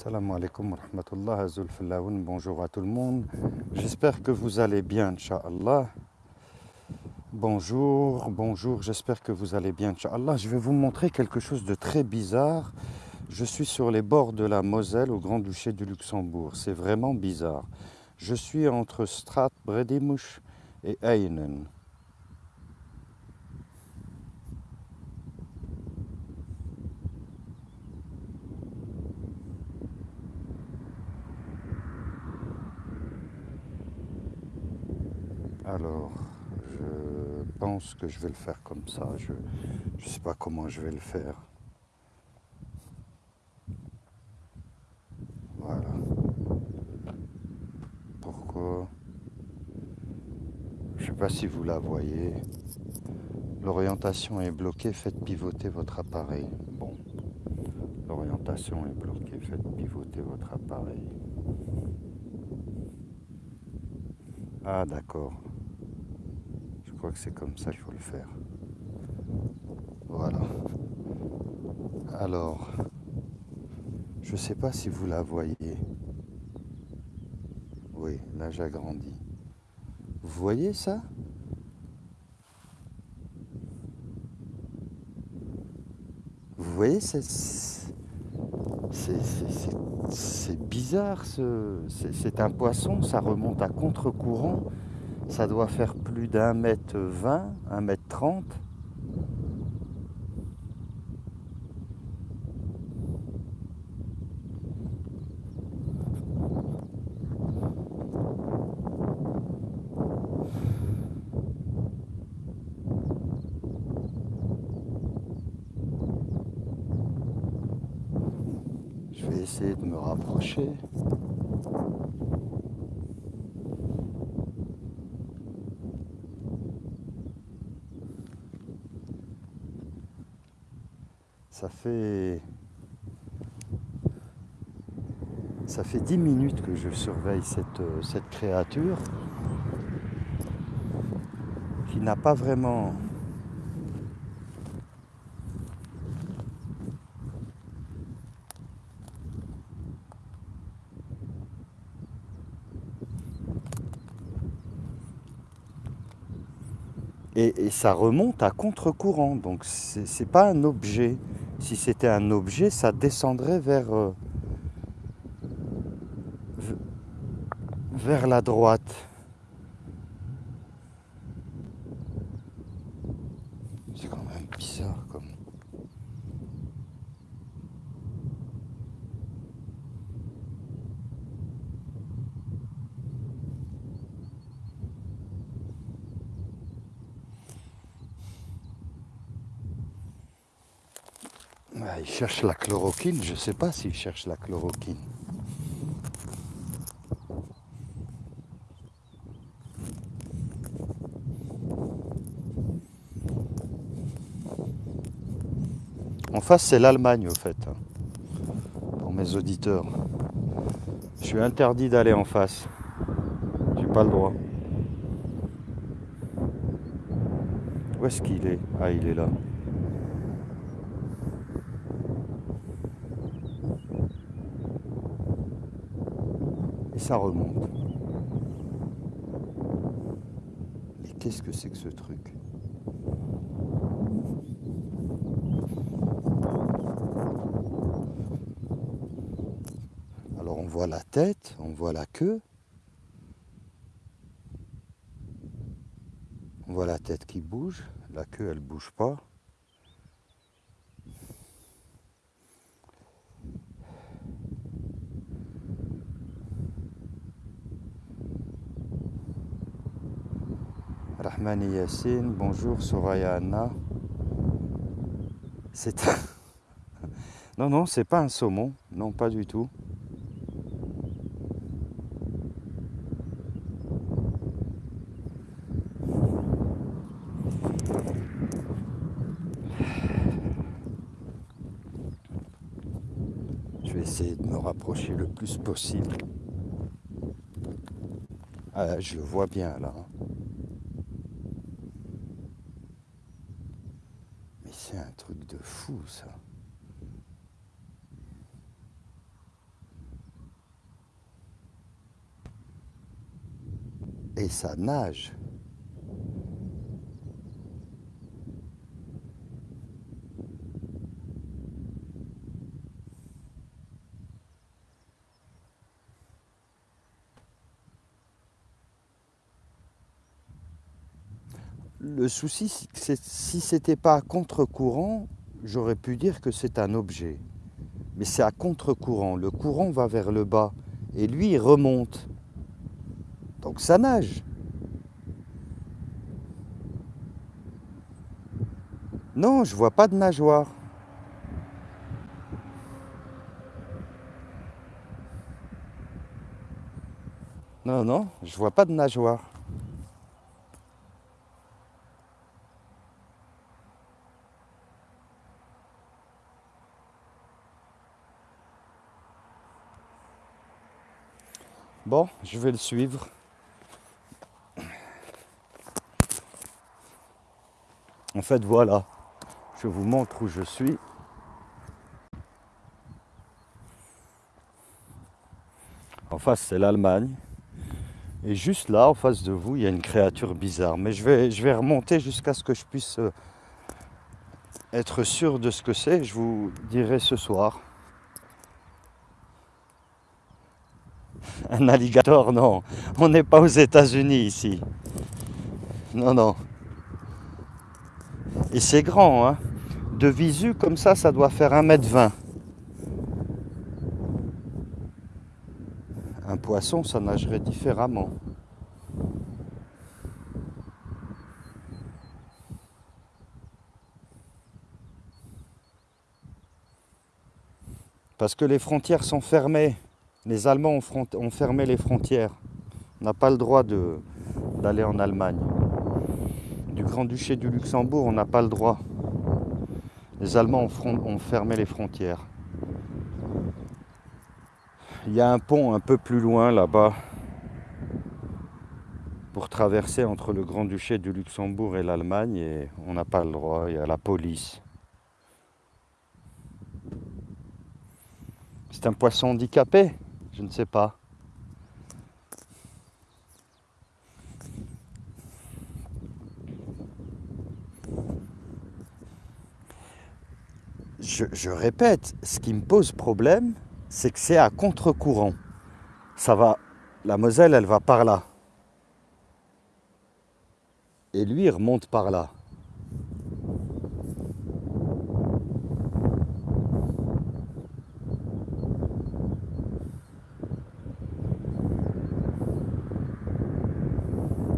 Salam alaikum wa rahmatullah, bonjour à tout le monde. J'espère que vous allez bien, Inch'Allah. Bonjour, bonjour, j'espère que vous allez bien, Inch'Allah. Je vais vous montrer quelque chose de très bizarre. Je suis sur les bords de la Moselle au Grand-Duché du Luxembourg. C'est vraiment bizarre. Je suis entre Strat Bredimouche et Einen. Alors, je pense que je vais le faire comme ça. Je ne sais pas comment je vais le faire. Voilà. Pourquoi? Je ne sais pas si vous la voyez. L'orientation est bloquée, faites pivoter votre appareil. Bon, l'orientation est bloquée, faites pivoter votre appareil. Ah d'accord que c'est comme ça qu'il faut le faire. Voilà. Alors, je ne sais pas si vous la voyez. Oui, là j'agrandis. Vous voyez ça? Vous voyez, c'est bizarre, c'est un poisson, ça remonte à contre-courant ça doit faire plus d'un mètre vingt, un mètre trente. Je vais essayer de me rapprocher. Ça fait ça fait dix minutes que je surveille cette, euh, cette créature qui n'a pas vraiment et, ça remonte à contre-courant. Donc c'est pas un objet. Si c'était un objet, ça descendrait vers, euh, vers la droite. C'est quand même bizarre comme. Il cherche la chloroquine, je ne sais pas s'il cherche la chloroquine. En face, c'est l'Allemagne, au fait, hein, pour mes auditeurs. Je suis interdit d'aller en face. J'ai pas le droit. Où est-ce qu'il est? Ah, il est là. Ça remonte. Et qu'est-ce que c'est que ce truc? Alors on voit la tête, on voit la queue. On voit la tête qui bouge, la queue elle bouge pas. Rahmani Yassine, bonjour Soraya Anna. C'est Non, non, c'est pas un saumon, non, pas du tout. Je vais essayer de me rapprocher le plus possible. Ah, je vois bien là. truc de fou, ça. Et ça nage. Le souci, si c'était pas à contre-courant, j'aurais pu dire que c'est un objet. Mais c'est à contre-courant. Le courant va vers le bas et lui, il remonte. Donc ça nage. Non, je vois pas de nageoire. Non, non, je vois pas de nageoire. Bon, je vais le suivre. En fait, voilà, je vous montre où je suis. En face, c'est l'Allemagne. Et juste là, en face de vous, il y a une créature bizarre. Mais je vais, je vais remonter jusqu'à ce que je puisse euh, être sûr de ce que c'est. Je vous dirai ce soir. Un alligator, non. On n'est pas aux États-Unis ici. Non, non. Et c'est grand, hein. De visu, comme ça, ça doit faire 1m20. Un poisson, ça nagerait différemment. Parce que les frontières sont fermées. Les Allemands ont, fermé les frontières. On n'a pas le droit d'aller en Allemagne. Du Grand-Duché du Luxembourg, on n'a pas le droit. Les Allemands ont, fermé les frontières. Il y a un pont un peu plus loin là-bas pour traverser entre le Grand-Duché du Luxembourg et l'Allemagne et on n'a pas le droit, il y a la police. C'est un poisson handicapé je ne sais pas. Je, répète, ce qui me pose problème, c'est que c'est à contre-courant. Ça va, la Moselle, elle va par là. Et lui, il remonte par là.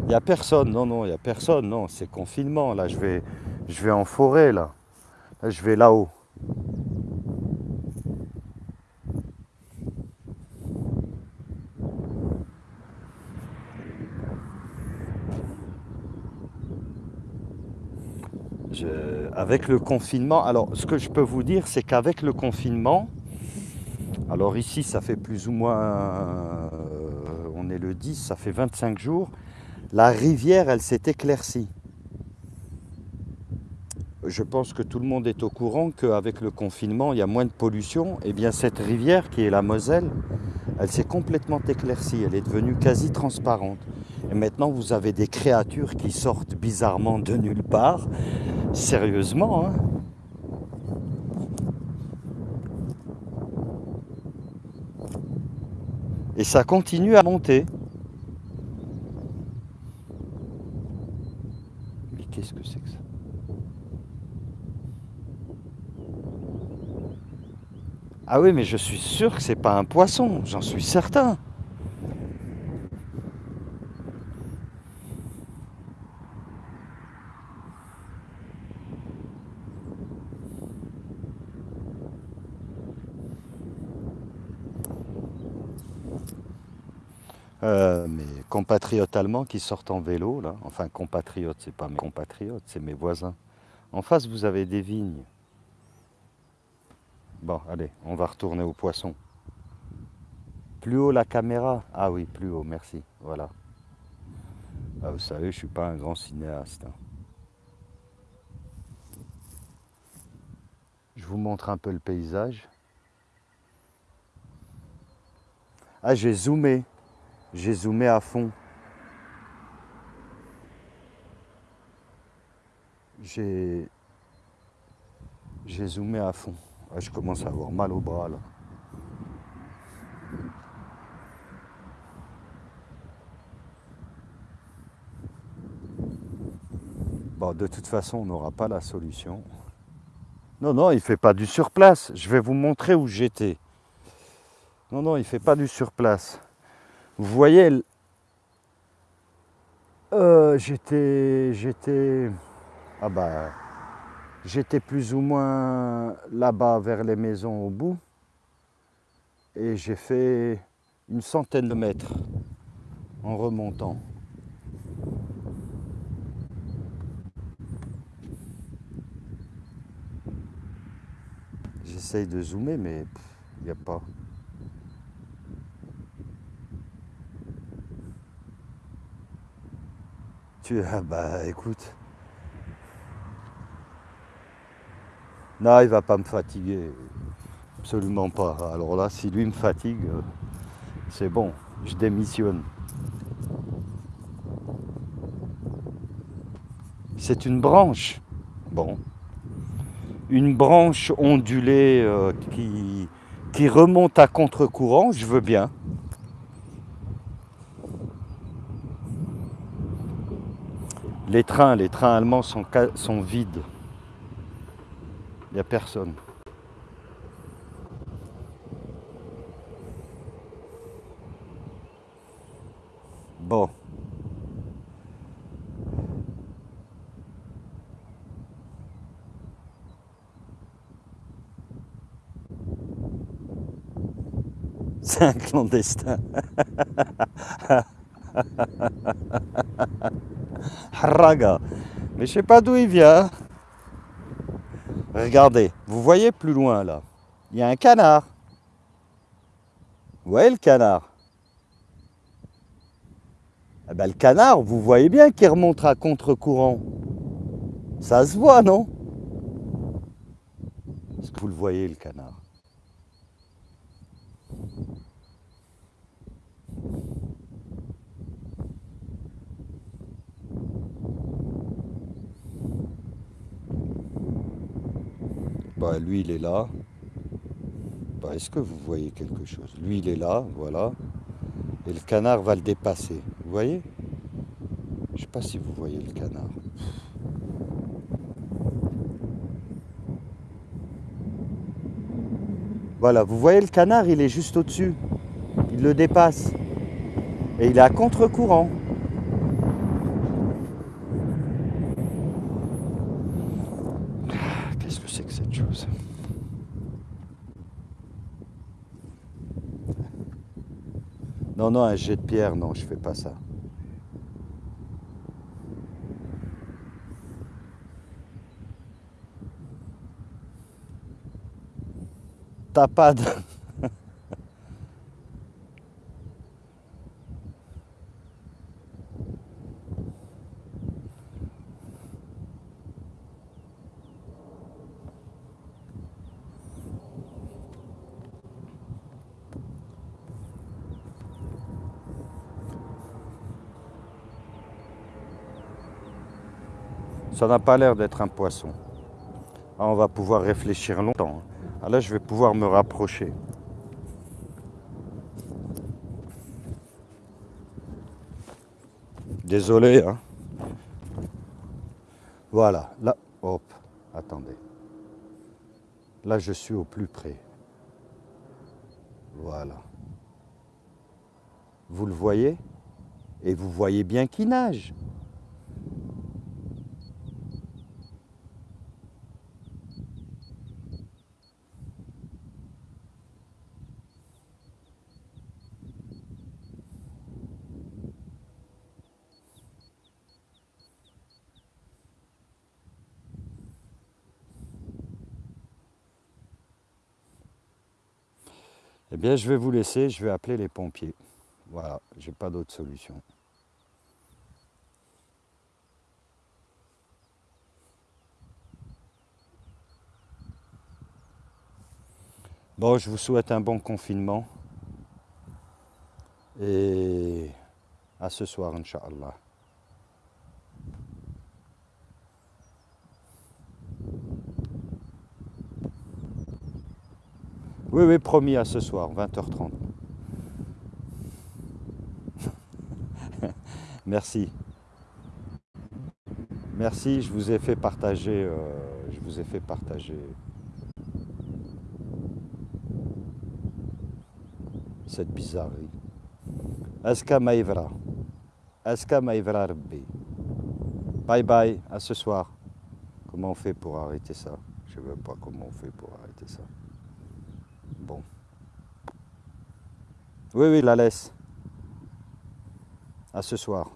Il a personne, non, non, il n'y a personne, non, c'est confinement, là, je vais, je vais en forêt, là. je vais là-haut. avec le confinement, alors ce que je peux vous dire, c'est qu'avec le confinement, alors ici ça fait plus ou moins, euh, on est le 10, ça fait 25 jours, la rivière, elle s'est éclaircie. Je pense que tout le monde est au courant qu'avec le confinement, il y a moins de pollution. Et eh bien cette rivière, qui est la Moselle, elle s'est complètement éclaircie. Elle est devenue quasi transparente. Et maintenant, vous avez des créatures qui sortent bizarrement de nulle part. Sérieusement, hein Et ça continue à monter. Qu'est-ce que c'est que ça Ah oui, mais je suis sûr que c'est pas un poisson, j'en suis certain. Euh, mes compatriotes allemands qui sortent en vélo, là. Enfin, compatriotes, c'est pas mes compatriotes, c'est mes voisins. En face, vous avez des vignes. Bon, allez, on va retourner au poisson. Plus haut la caméra Ah oui, plus haut, merci. Voilà. Ah, vous savez, je ne suis pas un grand cinéaste. Hein. Je vous montre un peu le paysage. Ah, j'ai zoomé. J'ai zoomé à fond. J'ai... J'ai zoomé à fond. Ah, je commence à avoir mal au bras là. Bon, de toute façon, on n'aura pas la solution. Non, non, il ne fait pas du surplace. Je vais vous montrer où j'étais. Non, non, il ne fait pas du surplace. Vous voyez, euh, j'étais, j'étais, ah bah, j'étais plus ou moins là-bas vers les maisons au bout, et j'ai fait une centaine de mètres en remontant. J'essaye de zoomer, mais il n'y a pas. Tu ah bah écoute. Non, il va pas me fatiguer. Absolument pas. Alors là, si lui me fatigue, euh, c'est bon, je démissionne. C'est une branche. Bon. Une branche ondulée euh, qui, remonte à contre-courant, je veux bien. Les trains, les trains allemands sont vides. Il n'y a personne. Bon. C'est un clandestin. Haraga. Mais je sais pas d'où il vient. Regardez, vous voyez plus loin là, il y a un canard. Vous voyez le canard? Eh ben, Le canard, vous voyez bien qu'il remonte à contre-courant. Ça se voit, non? Est-ce que vous le voyez, le canard? Bah, lui, il est là. Bah, Est-ce que vous voyez quelque chose? Lui, il est là, voilà. Et le canard va le dépasser. Vous voyez? Je ne sais pas si vous voyez le canard. Voilà, vous voyez le canard, il est juste au-dessus. Il le dépasse. Et il est à contre-courant. Non, un jet de pierre, non, je fais pas ça. Tapade. Ça n'a pas l'air d'être un poisson. Ah, on va pouvoir réfléchir longtemps. Ah, là, je vais pouvoir me rapprocher. Désolé. Hein. Voilà. Là, hop, attendez. Là, je suis au plus près. Voilà. Vous le voyez? Et vous voyez bien qu'il nage. Eh bien, je vais vous laisser, je vais appeler les pompiers. Voilà, j'ai pas d'autre solution. Bon, je vous souhaite un bon confinement. Et à ce soir, Inch'Allah. Oui, oui, promis à ce soir, 20h30. Merci. Merci, je vous ai fait partager, euh, je vous ai fait partager cette bizarrerie. Aska Maïvra. Aska Maïvra Rabbi? Bye bye, à ce soir. Comment on fait pour arrêter ça? Je ne sais pas comment on fait pour arrêter ça. Bon. Oui, oui, la laisse. À ce soir.